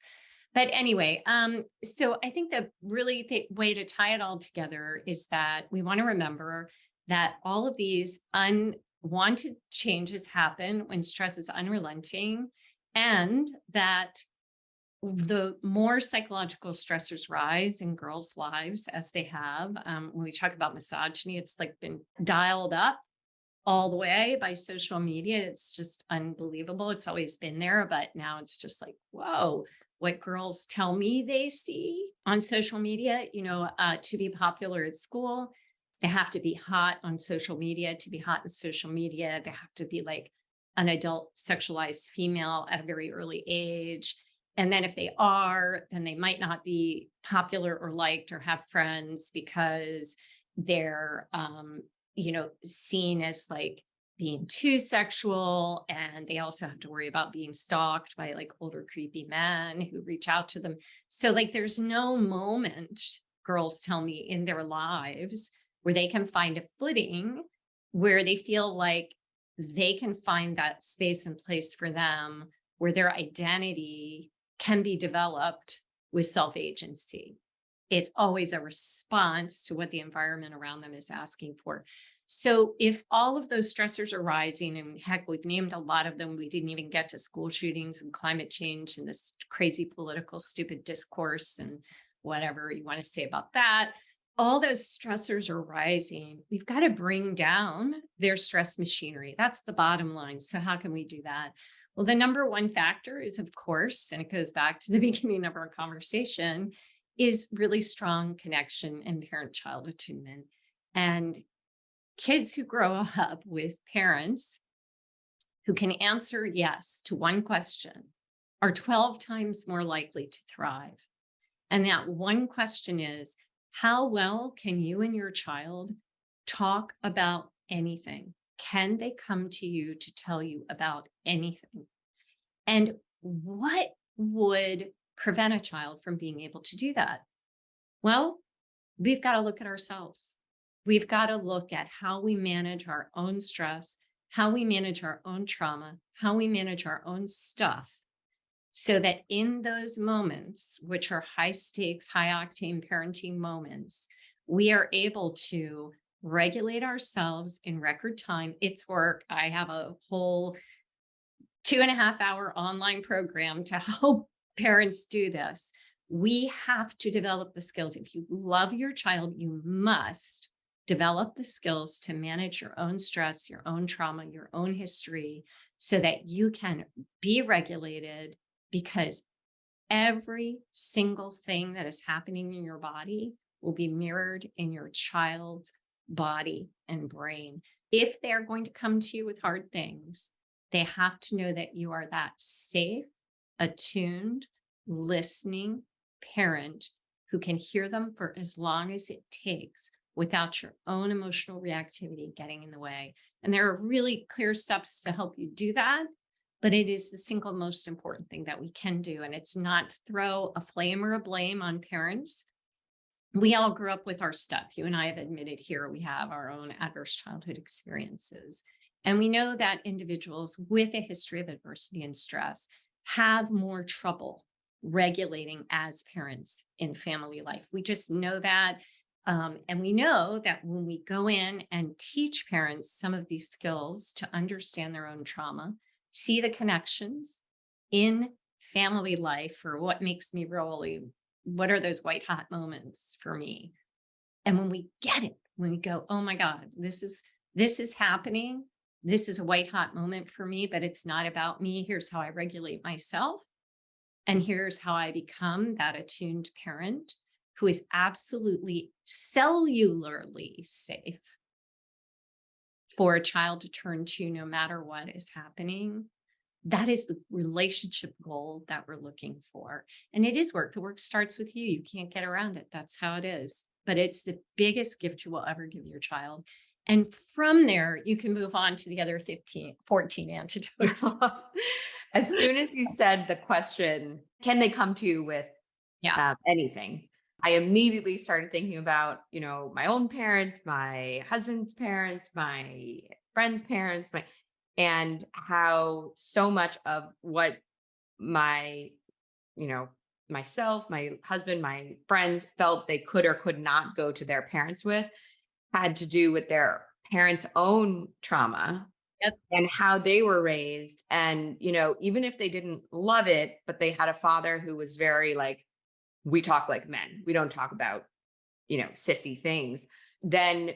But anyway um so i think the really the way to tie it all together is that we want to remember that all of these unwanted changes happen when stress is unrelenting and that the more psychological stressors rise in girls' lives as they have. Um, when we talk about misogyny, it's like been dialed up all the way by social media. It's just unbelievable. It's always been there, but now it's just like, whoa, what girls tell me they see on social media, you know, uh, to be popular at school, they have to be hot on social media. To be hot in social media, they have to be like an adult sexualized female at a very early age. And then if they are, then they might not be popular or liked or have friends because they're, um, you know, seen as like being too sexual. And they also have to worry about being stalked by like older, creepy men who reach out to them. So, like, there's no moment, girls tell me, in their lives where they can find a footing where they feel like they can find that space and place for them where their identity can be developed with self agency. It's always a response to what the environment around them is asking for. So, if all of those stressors are rising, and heck, we've named a lot of them, we didn't even get to school shootings and climate change and this crazy political, stupid discourse and whatever you want to say about that. all those stressors are rising, we've got to bring down their stress machinery. That's the bottom line. So how can we do that? Well, the number one factor is, of course, and it goes back to the beginning of our conversation, is really strong connection and parent-child attunement. And kids who grow up with parents who can answer yes to one question are 12 times more likely to thrive. And that one question is, how well can you and your child talk about anything? Can they come to you to tell you about anything? And what would prevent a child from being able to do that? Well, we've got to look at ourselves. We've got to look at how we manage our own stress, how we manage our own trauma, how we manage our own stuff so that in those moments, which are high stakes, high octane parenting moments, we are able to regulate ourselves in record time. It's work. I have a whole two and a half hour online program to help parents do this. We have to develop the skills. If you love your child, you must develop the skills to manage your own stress, your own trauma, your own history, so that you can be regulated because every single thing that is happening in your body will be mirrored in your child's body and brain. If they're going to come to you with hard things, they have to know that you are that safe, attuned, listening parent who can hear them for as long as it takes without your own emotional reactivity getting in the way. And there are really clear steps to help you do that but it is the single most important thing that we can do. And it's not throw a flame or a blame on parents. We all grew up with our stuff. You and I have admitted here we have our own adverse childhood experiences. And we know that individuals with a history of adversity and stress have more trouble regulating as parents in family life. We just know that. Um, and we know that when we go in and teach parents some of these skills to understand their own trauma, see the connections in family life or what makes me really, what are those white hot moments for me? And when we get it, when we go, oh my God, this is, this is happening. This is a white hot moment for me, but it's not about me. Here's how I regulate myself. And here's how I become that attuned parent who is absolutely cellularly safe for a child to turn to no matter what is happening. That is the relationship goal that we're looking for. And it is work. The work starts with you. You can't get around it. That's how it is. But it's the biggest gift you will ever give your child. And from there, you can move on to the other 15, 14 antidotes. as soon as you said the question, can they come to you with Yeah. um, anything? I immediately started thinking about, you know, my own parents, my husband's parents, my friends' parents, my and how so much of what my, you know, myself, my husband, my friends felt they could or could not go to their parents with had to do with their parents' own trauma Yep. and how they were raised. And, you know, even if they didn't love it, but they had a father who was very like, we talk like men, we don't talk about, you know, sissy things, then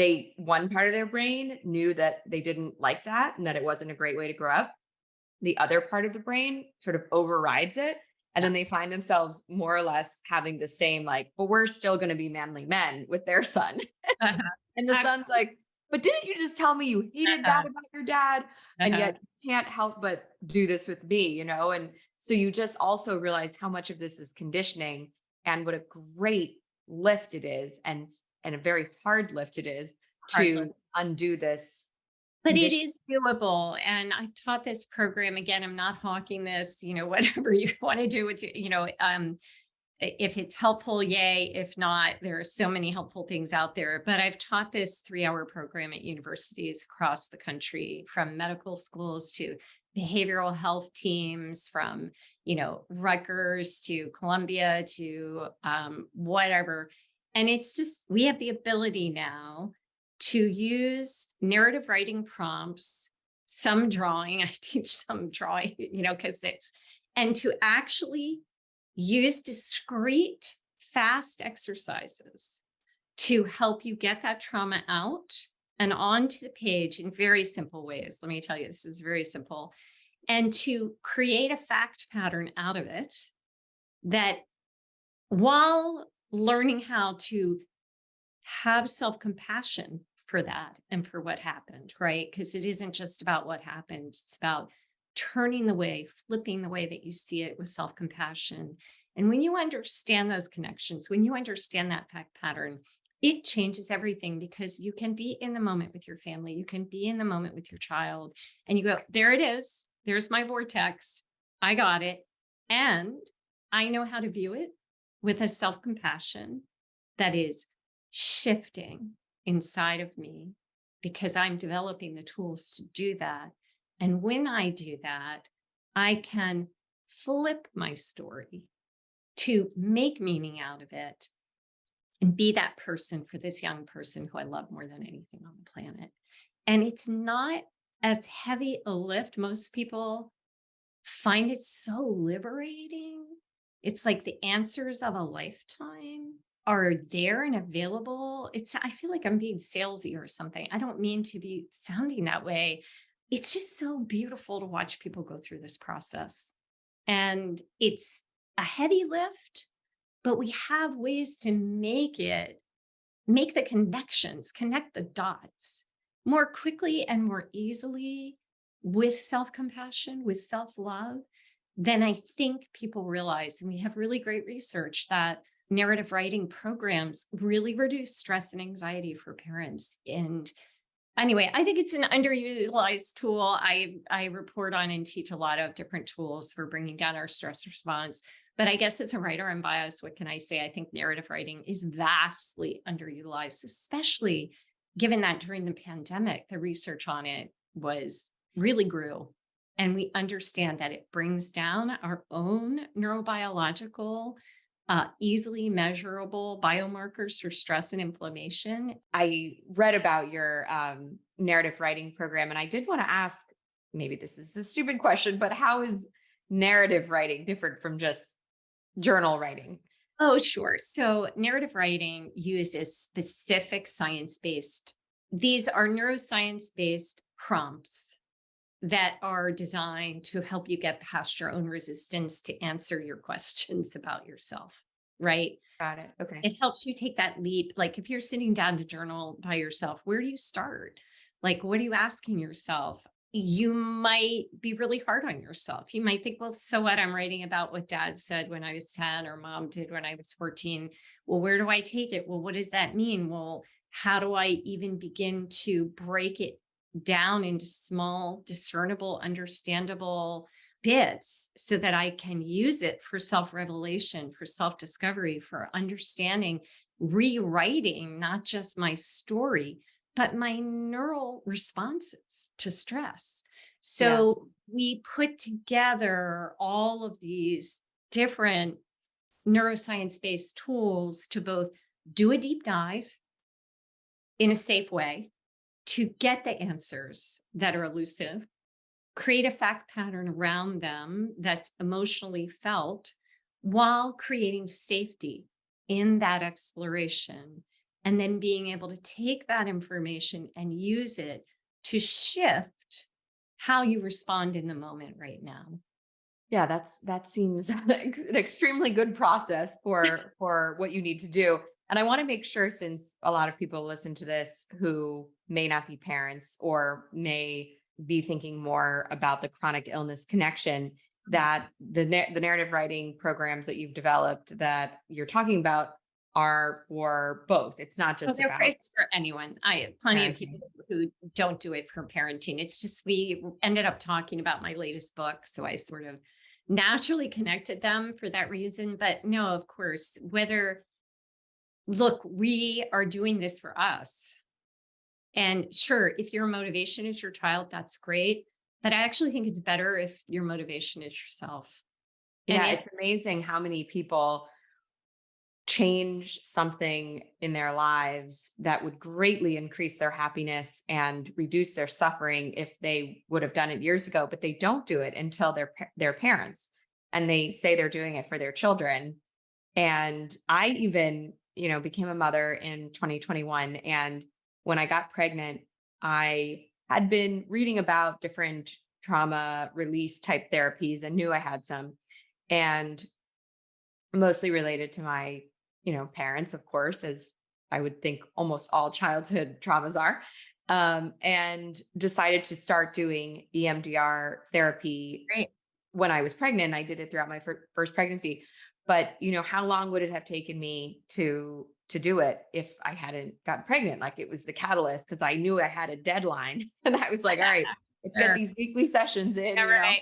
they, one part of their brain knew that they didn't like that and that it wasn't a great way to grow up. The other part of the brain sort of overrides it. And then they find themselves more or less having the same, like, but we're still going to be manly men with their son. Uh-huh. and the son's like, but didn't you just tell me you hated that Uh-huh. about your dad? And Uh-huh. yet you can't help but do this with me, you know? And so you just also realize how much of this is conditioning and what a great lift it is and and a very hard lift it is Hard to lift. undo this But it is doable. And I taught this program again. I'm not hawking this, you know, whatever you want to do with you, you know, um, if it's helpful, yay. If not, there are so many helpful things out there. But I've taught this three hour program at universities across the country, from medical schools to behavioral health teams, from, you know, Rutgers to Columbia to um, whatever. And it's just, we have the ability now to use narrative writing prompts, some drawing, I teach some drawing, you know, because it's, and to actually use discrete, fast exercises to help you get that trauma out and onto the page in very simple ways. Let me tell you, this is very simple. And to create a fact pattern out of it that while learning how to have self-compassion for that and for what happened, right? Because it isn't just about what happened, it's about turning the way, flipping the way that you see it with self-compassion. And when you understand those connections, when you understand that fact pattern, it changes everything because you can be in the moment with your family, you can be in the moment with your child, and you go, there it is, there's my vortex, I got it. And I know how to view it with a self-compassion that is shifting inside of me because I'm developing the tools to do that. And when I do that, I can flip my story to make meaning out of it and be that person for this young person who I love more than anything on the planet. And it's not as heavy a lift. Most people find it so liberating. It's like the answers of a lifetime are there and available. It's, I feel like I'm being salesy or something. I don't mean to be sounding that way. It's just so beautiful to watch people go through this process. And it's a heavy lift, but we have ways to make it, make the connections, connect the dots more quickly and more easily with self-compassion, with self-love, than I think people realize. And we have really great research that narrative writing programs really reduce stress and anxiety for parents. And anyway, I think it's an underutilized tool. I, I report on and teach a lot of different tools for bringing down our stress response. But I guess as a writer, I'm biased. What can I say? I think narrative writing is vastly underutilized, especially given that during the pandemic, the research on it was really grew. And we understand that it brings down our own neurobiological uh, easily measurable biomarkers for stress and inflammation. I read about your um, narrative writing program, and I did want to ask, maybe this is a stupid question, but how is narrative writing different from just journal writing? Oh, sure. So narrative writing uses specific science-based, these are neuroscience-based prompts that are designed to help you get past your own resistance to answer your questions about yourself, right? Got it. Okay. It helps you take that leap. Like if you're sitting down to journal by yourself, where do you start? Like, what are you asking yourself? You might be really hard on yourself. You might think, well, so what? I'm writing about what dad said when I was 10 or mom did when I was 14. Well, where do I take it? Well, what does that mean? Well, how do I even begin to break it down into small, discernible, understandable bits so that I can use it for self-revelation, for self-discovery, for understanding, rewriting not just my story, but my neural responses to stress. So yeah. we put together all of these different neuroscience-based tools to both do a deep dive in a safe way, to get the answers that are elusive, create a fact pattern around them that's emotionally felt while creating safety in that exploration and then being able to take that information and use it to shift how you respond in the moment right now. Yeah, that's that seems an extremely good process for for what you need to do. And I want to make sure since a lot of people listen to this who may not be parents or may be thinking more about the chronic illness connection mm-hmm. that the the narrative writing programs that you've developed that you're talking about are for both. It's not just well, they're about for anyone. I have plenty of people who don't do it for parenting. It's just we ended up talking about my latest book, so I sort of naturally connected them for that reason. But no, of course, whether look, we are doing this for us. And sure, if your motivation is your child, that's great. But I actually think it's better if your motivation is yourself. And yeah, it's amazing how many people change something in their lives that would greatly increase their happiness and reduce their suffering if they would have done it years ago, but they don't do it until they're their parents and they say they're doing it for their children. And I even you know, became a mother in 2021. And when I got pregnant, I had been reading about different trauma release type therapies and knew I had some. And mostly related to my, you know, parents, of course, as I would think almost all childhood traumas are. Um, and decided to start doing EMDR therapy Great. when I was pregnant. I did it throughout my fir- first pregnancy. But you know, how long would it have taken me to to do it if I hadn't gotten pregnant? Like it was the catalyst because I knew I had a deadline, and I was like, all right, let's Sure. get these weekly sessions in. Yeah, you know? right.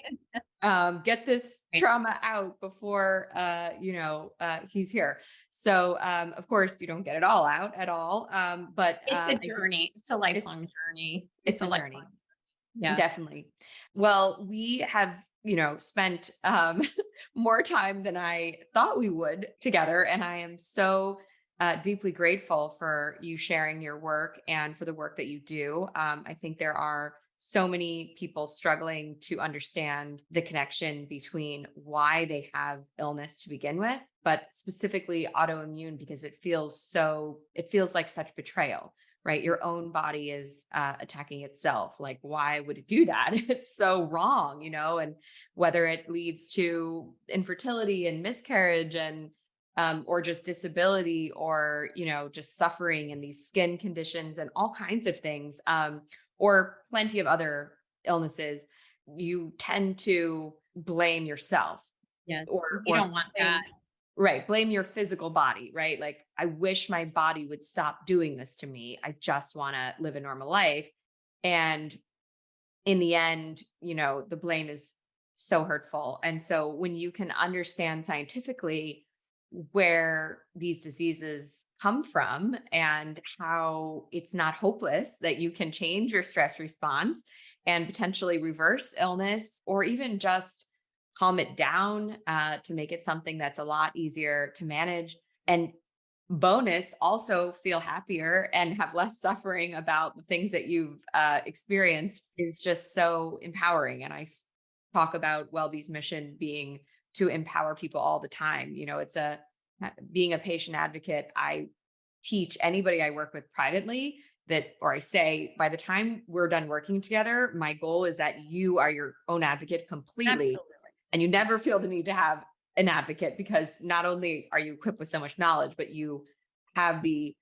um, get this Right. trauma out before, uh, you know, uh, he's here. So, um, of course, you don't get it all out at all. Um, but uh, It's a journey. It's a lifelong journey. it's a journey. lifelong Yeah. Definitely. Well, we have, you know, spent um, more time than I thought we would together. And I am so uh, deeply grateful for you sharing your work and for the work that you do. Um, I think there are so many people struggling to understand the connection between why they have illness to begin with, but specifically autoimmune because it feels so, it feels like such betrayal right? Your own body is uh, attacking itself. Like, why would it do that? It's so wrong, you know, and whether it leads to infertility and miscarriage and um, or just disability or you know just suffering and these skin conditions and all kinds of things um, or plenty of other illnesses you tend to blame yourself Yes. or- You or don't want that. Right. Blame your physical body, right? Like, I wish my body would stop doing this to me. I just want to live a normal life. And in the end, you know, the blame is so hurtful. And so when you can understand scientifically where these diseases come from and how it's not hopeless that you can change your stress response and potentially reverse illness or even just calm it down uh, to make it something that's a lot easier to manage and bonus also feel happier and have less suffering about the things that you've uh, experienced is just so empowering and I talk about wellbe's mission being to empower people all the time you know it's a uh, being a patient advocate i teach anybody i work with privately that or i say by the time we're done working together my goal is that you are your own advocate completely Absolutely. And you never feel the need to have an advocate because not only are you equipped with so much knowledge but you have the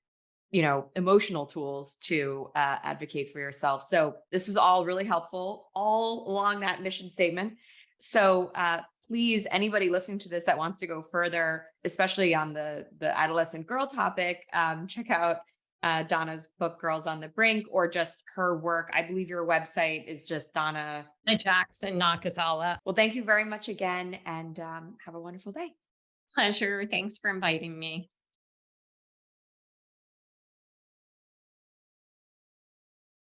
you know emotional tools to uh, advocate for yourself. So this was all really helpful all along that mission statement. So uh, please anybody listening to this that wants to go further especially on the the adolescent girl topic um, check out uh, donna's book girls on the brink or just her work i believe your website is just donna Jackson Nakazawa. well, thank you very much again and um, have a wonderful day. Pleasure. Thanks for inviting me.